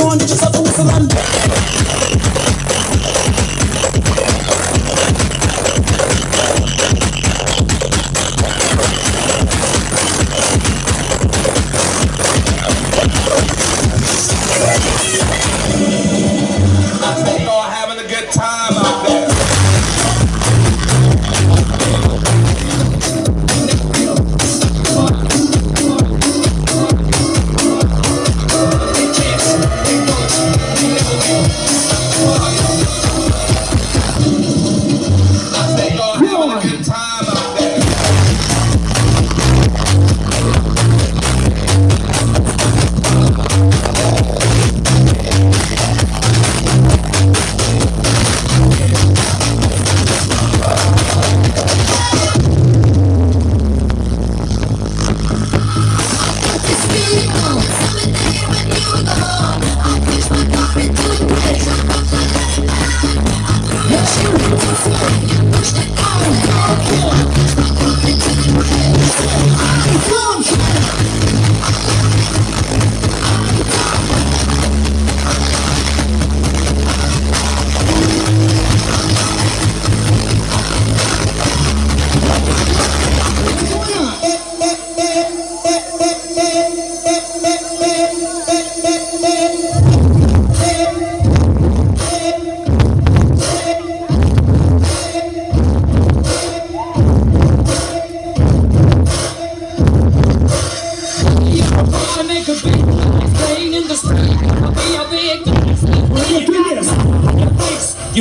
We will, we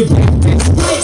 que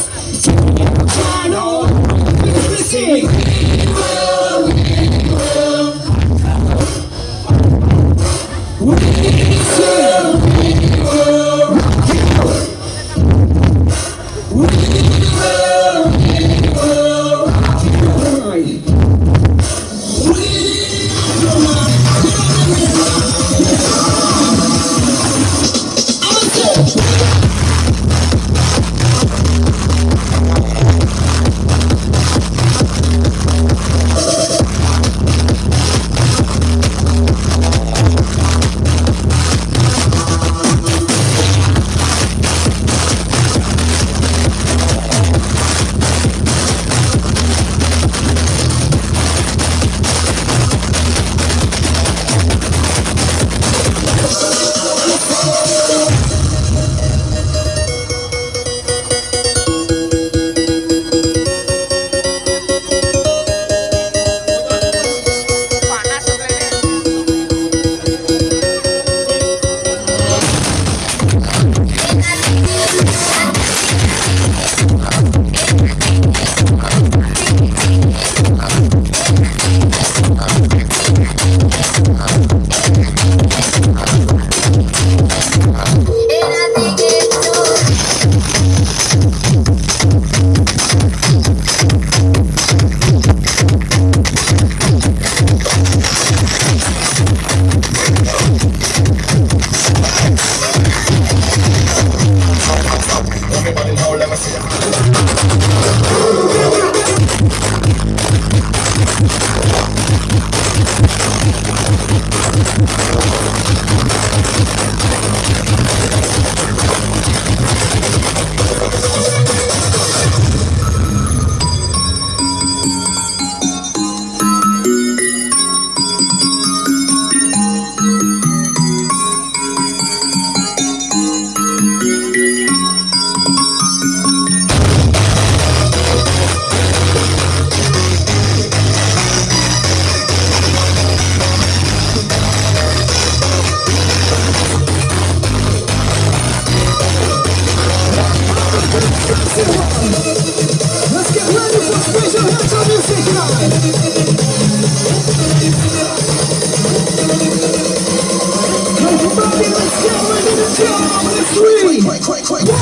快快快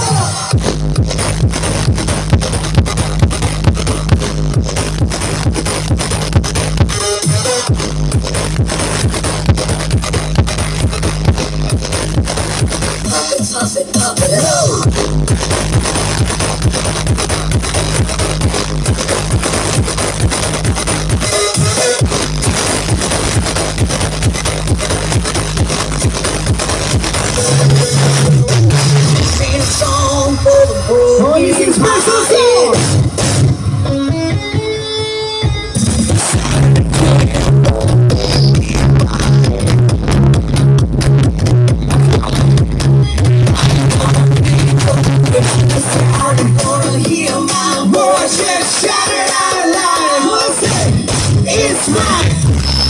It's mine.